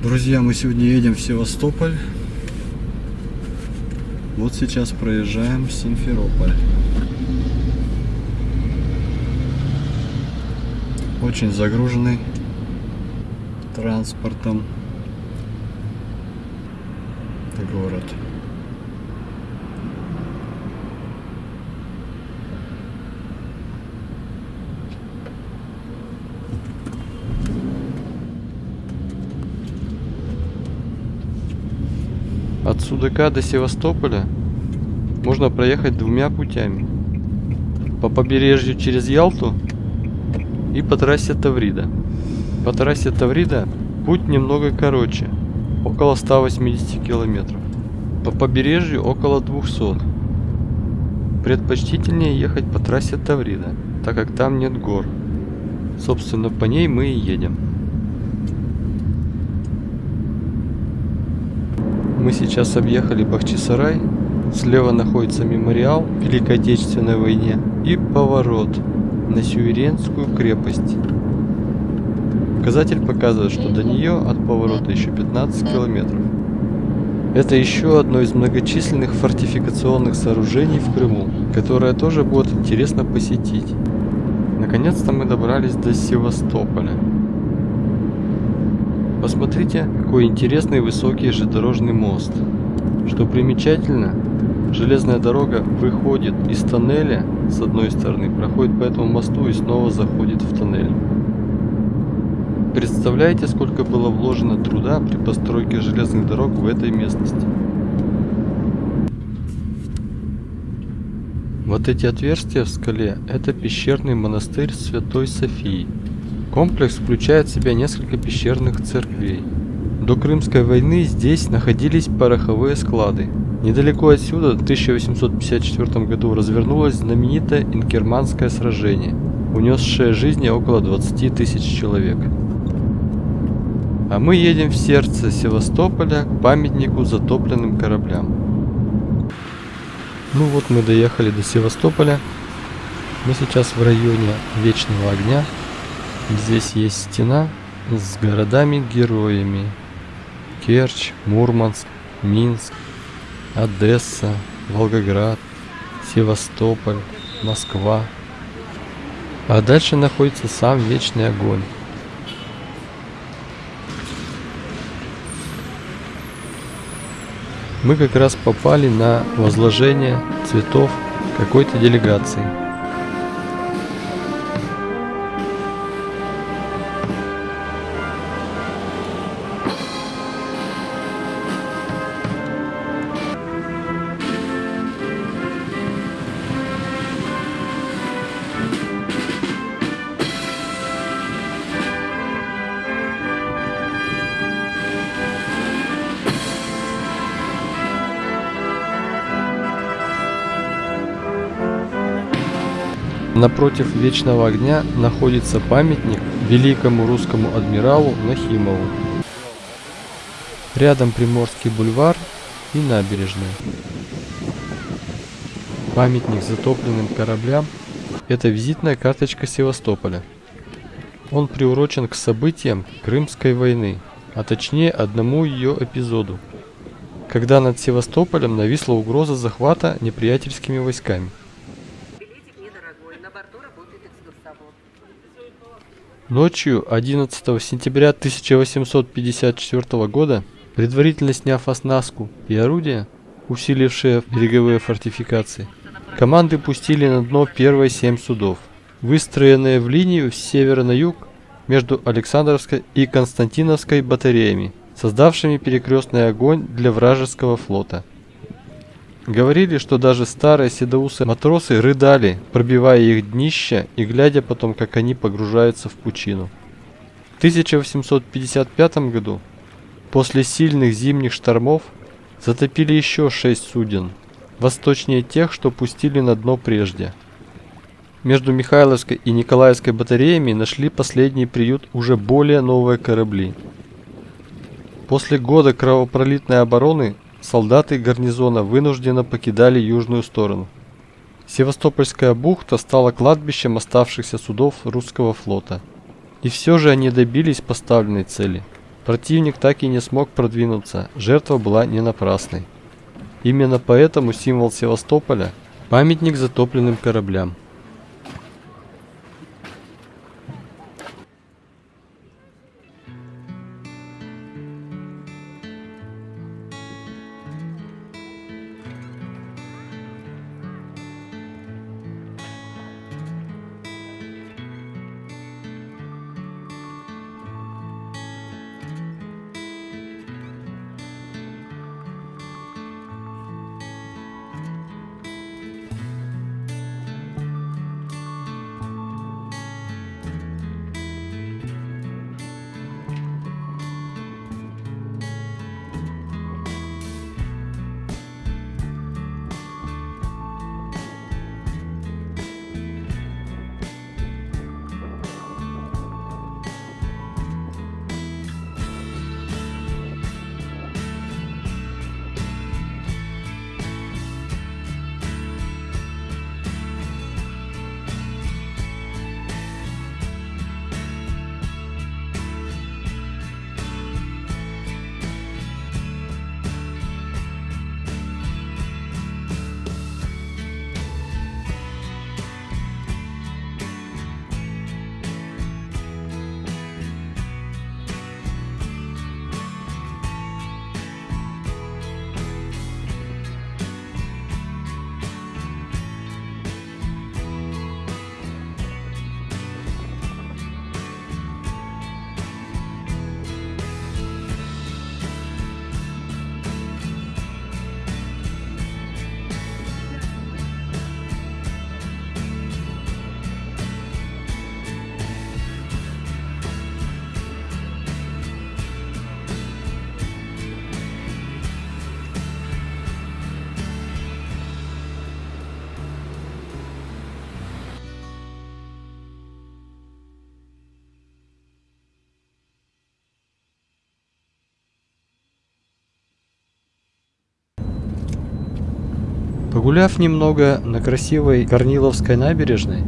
Друзья, мы сегодня едем в Севастополь. Вот сейчас проезжаем Симферополь. Очень загруженный транспортом город. От Судака до Севастополя можно проехать двумя путями. По побережью через Ялту и по трассе Таврида. По трассе Таврида путь немного короче, около 180 километров. По побережью около 200. Предпочтительнее ехать по трассе Таврида, так как там нет гор. Собственно, по ней мы и едем. Мы сейчас объехали Бахчисарай. Слева находится мемориал Великой Отечественной войне и поворот на Сюиренскую крепость. Указатель показывает, что до нее от поворота еще 15 километров. Это еще одно из многочисленных фортификационных сооружений в Крыму, которое тоже будет интересно посетить. Наконец-то мы добрались до Севастополя. Посмотрите, какой интересный высокий железнодорожный мост. Что примечательно, железная дорога выходит из тоннеля с одной стороны, проходит по этому мосту и снова заходит в тоннель. Представляете, сколько было вложено труда при постройке железных дорог в этой местности? Вот эти отверстия в скале – это пещерный монастырь Святой Софии. Комплекс включает в себя несколько пещерных церквей. До Крымской войны здесь находились пороховые склады. Недалеко отсюда в 1854 году развернулось знаменитое Инкерманское сражение, унесшее жизни около 20 тысяч человек. А мы едем в сердце Севастополя к памятнику затопленным кораблям. Ну вот мы доехали до Севастополя. Мы сейчас в районе Вечного Огня. Здесь есть стена с городами-героями. Керчь, Мурманск, Минск, Одесса, Волгоград, Севастополь, Москва. А дальше находится сам Вечный Огонь. Мы как раз попали на возложение цветов какой-то делегации. Напротив Вечного Огня находится памятник великому русскому адмиралу Нахимову. Рядом Приморский бульвар и набережная. Памятник затопленным кораблям – это визитная карточка Севастополя. Он приурочен к событиям Крымской войны, а точнее одному ее эпизоду, когда над Севастополем нависла угроза захвата неприятельскими войсками. Ночью 11 сентября 1854 года, предварительно сняв оснастку и орудия, усилившие береговые фортификации, команды пустили на дно первые семь судов, выстроенные в линию с севера на юг между Александровской и Константиновской батареями, создавшими перекрестный огонь для вражеского флота. Говорили, что даже старые седоусы матросы рыдали, пробивая их днища и глядя потом, как они погружаются в пучину. В 1855 году, после сильных зимних штормов, затопили еще шесть суден, восточнее тех, что пустили на дно прежде. Между Михайловской и Николаевской батареями нашли последний приют уже более новые корабли. После года кровопролитной обороны солдаты гарнизона вынужденно покидали южную сторону. Севастопольская бухта стала кладбищем оставшихся судов русского флота. И все же они добились поставленной цели. Противник так и не смог продвинуться, жертва была не напрасной. Именно поэтому символ Севастополя – памятник затопленным кораблям. Погуляв немного на красивой Корниловской набережной,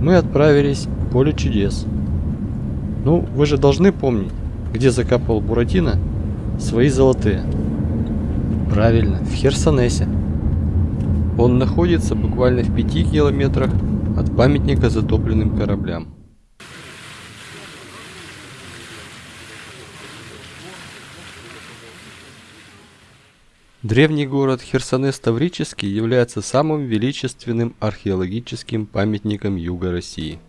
мы отправились в поле чудес. Ну, вы же должны помнить, где закапывал Буратино свои золотые. Правильно, в Херсонесе. Он находится буквально в пяти километрах от памятника затопленным кораблям. Древний город Херсонес-Таврический является самым величественным археологическим памятником Юга России.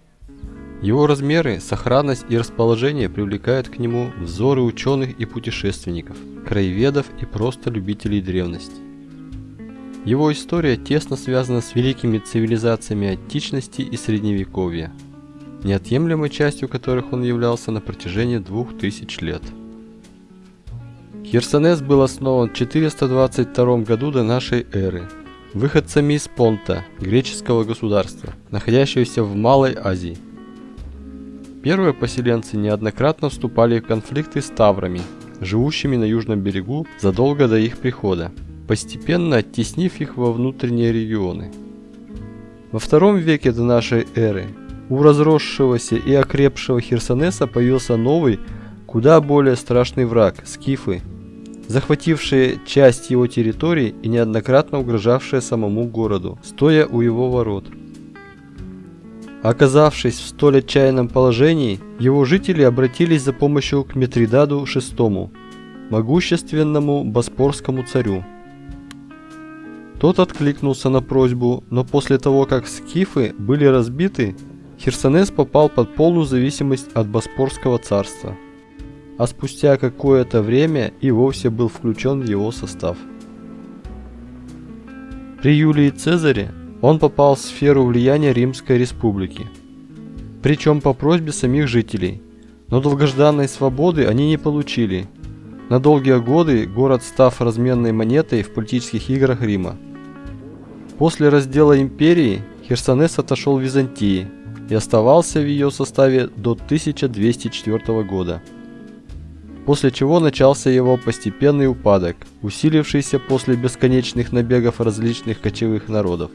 Его размеры, сохранность и расположение привлекают к нему взоры ученых и путешественников, краеведов и просто любителей древности. Его история тесно связана с великими цивилизациями античности и средневековья, неотъемлемой частью которых он являлся на протяжении двух тысяч лет. Херсонес был основан в 422 году до нашей эры выходцами из Понта, греческого государства, находящегося в Малой Азии. Первые поселенцы неоднократно вступали в конфликты с таврами, живущими на южном берегу задолго до их прихода, постепенно оттеснив их во внутренние регионы. Во втором веке до нашей эры у разросшегося и окрепшего Херсонеса появился новый, куда более страшный враг – скифы – захватившие часть его территории и неоднократно угрожавшие самому городу, стоя у его ворот. Оказавшись в столь отчаянном положении, его жители обратились за помощью к Митридаду VI, могущественному боспорскому царю. Тот откликнулся на просьбу, но после того, как скифы были разбиты, Херсонес попал под полную зависимость от Боспорского царства а спустя какое-то время и вовсе был включен в его состав. При Юлии Цезаре он попал в сферу влияния Римской Республики, причем по просьбе самих жителей, но долгожданной свободы они не получили. На долгие годы город став разменной монетой в политических играх Рима. После раздела империи Херсонес отошел в Византии и оставался в ее составе до 1204 года после чего начался его постепенный упадок, усилившийся после бесконечных набегов различных кочевых народов.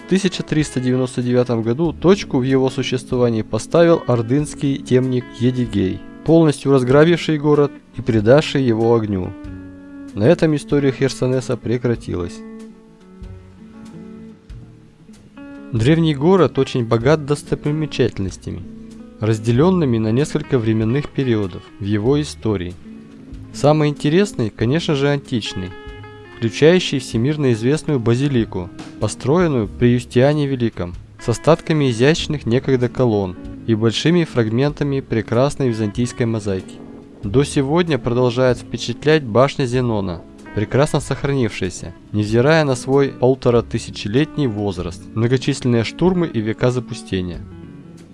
В 1399 году точку в его существовании поставил ордынский темник Едигей. полностью разграбивший город и предавший его огню. На этом история Херсонеса прекратилась. Древний город очень богат достопримечательностями, разделенными на несколько временных периодов в его истории. Самый интересный, конечно же, античный, включающий всемирно известную базилику, построенную при Юстиане Великом, с остатками изящных некогда колонн и большими фрагментами прекрасной византийской мозаики. До сегодня продолжает впечатлять башня Зенона, прекрасно сохранившаяся, невзирая на свой полтора тысячелетний возраст, многочисленные штурмы и века запустения.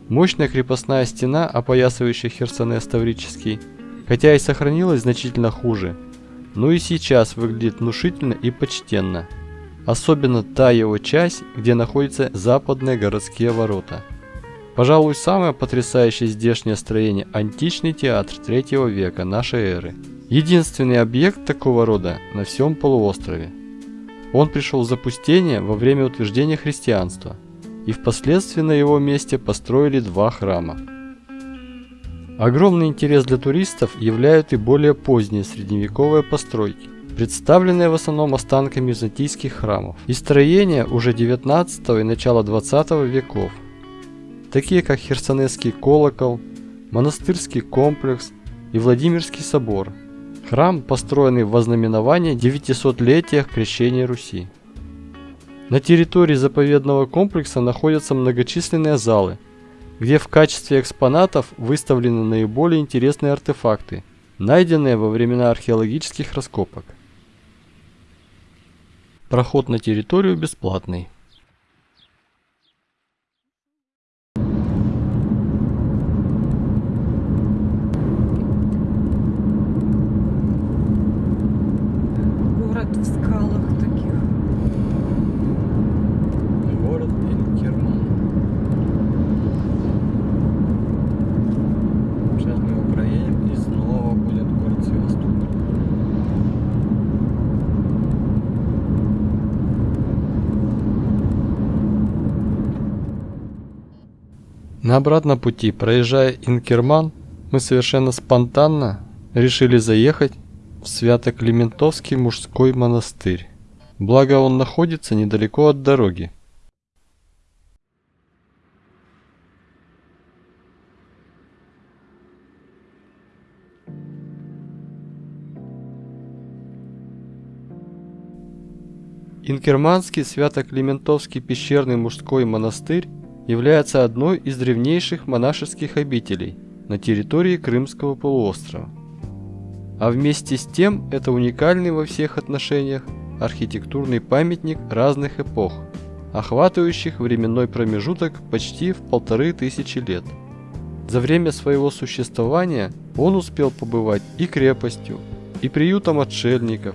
Мощная крепостная стена, опоясывающая Херсонес Таврический, хотя и сохранилась значительно хуже, но и сейчас выглядит внушительно и почтенно. Особенно та его часть, где находятся западные городские ворота – Пожалуй, самое потрясающее здешнее строение – античный театр третьего века нашей эры. Единственный объект такого рода на всем полуострове. Он пришел в запустение во время утверждения христианства, и впоследствии на его месте построили два храма. Огромный интерес для туристов являют и более поздние средневековые постройки, представленные в основном останками византийских храмов, и строения уже 19 и начала 20 веков – такие как Херсонесский колокол, монастырский комплекс и Владимирский собор. Храм, построенный в ознаменование 900-летия крещения Руси. На территории заповедного комплекса находятся многочисленные залы, где в качестве экспонатов выставлены наиболее интересные артефакты, найденные во времена археологических раскопок. Проход на территорию бесплатный. Обратном пути, проезжая Инкерман, мы совершенно спонтанно решили заехать в Свято-Климентовский мужской монастырь. Благо он находится недалеко от дороги. Инкерманский Свято-Климентовский пещерный мужской монастырь является одной из древнейших монашеских обителей на территории Крымского полуострова. А вместе с тем это уникальный во всех отношениях архитектурный памятник разных эпох, охватывающих временной промежуток почти в полторы тысячи лет. За время своего существования он успел побывать и крепостью, и приютом отшельников,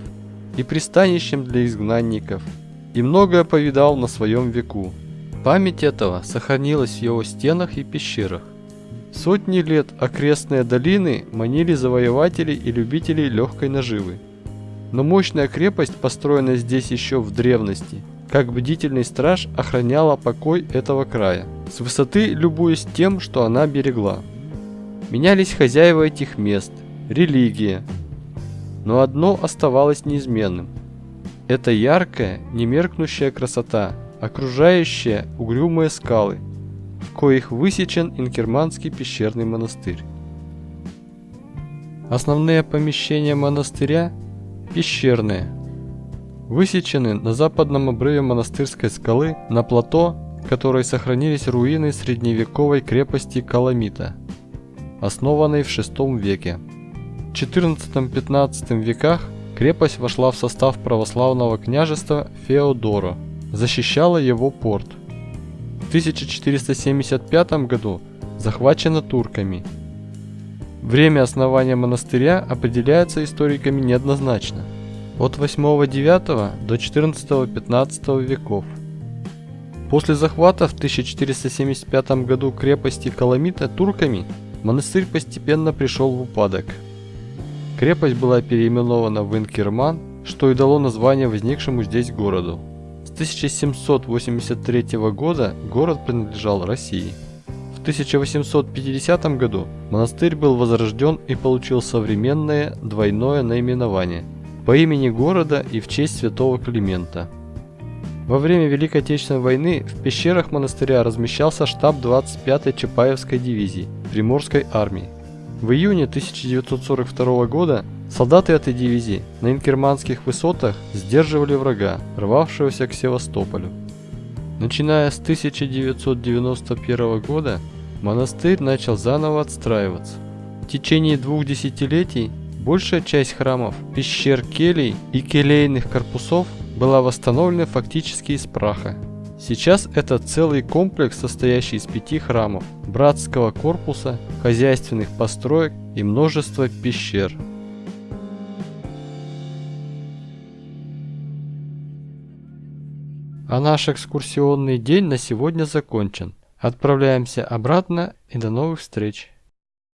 и пристанищем для изгнанников, и многое повидал на своем веку. Память этого сохранилась в его стенах и пещерах. Сотни лет окрестные долины манили завоевателей и любителей легкой наживы. Но мощная крепость, построенная здесь еще в древности, как бдительный страж охраняла покой этого края, с высоты любуясь тем, что она берегла. Менялись хозяева этих мест, религия, но одно оставалось неизменным. Это яркая, немеркнущая красота – окружающие угрюмые скалы, в коих высечен Инкерманский пещерный монастырь. Основные помещения монастыря – пещерные, высечены на западном обрыве монастырской скалы на плато, в которой сохранились руины средневековой крепости Каламита, основанной в VI веке. В XIV-XV веках крепость вошла в состав православного княжества Феодоро – защищала его порт. В 1475 году захвачена турками. Время основания монастыря определяется историками неоднозначно. От 8-9 до 14-15 веков. После захвата в 1475 году крепости Каламита турками монастырь постепенно пришел в упадок. Крепость была переименована в Инкерман, что и дало название возникшему здесь городу. 1783 года город принадлежал России. В 1850 году монастырь был возрожден и получил современное двойное наименование по имени города и в честь святого Климента. Во время Великой Отечественной войны в пещерах монастыря размещался штаб 25-й Чапаевской дивизии Приморской армии. В июне 1942 года солдаты этой дивизии на инкерманских высотах сдерживали врага, рвавшегося к Севастополю. Начиная с 1991 года монастырь начал заново отстраиваться. В течение двух десятилетий большая часть храмов, пещер, келей и келейных корпусов была восстановлена фактически из праха. Сейчас это целый комплекс, состоящий из пяти храмов, братского корпуса, хозяйственных построек и множества пещер. А наш экскурсионный день на сегодня закончен. Отправляемся обратно и до новых встреч.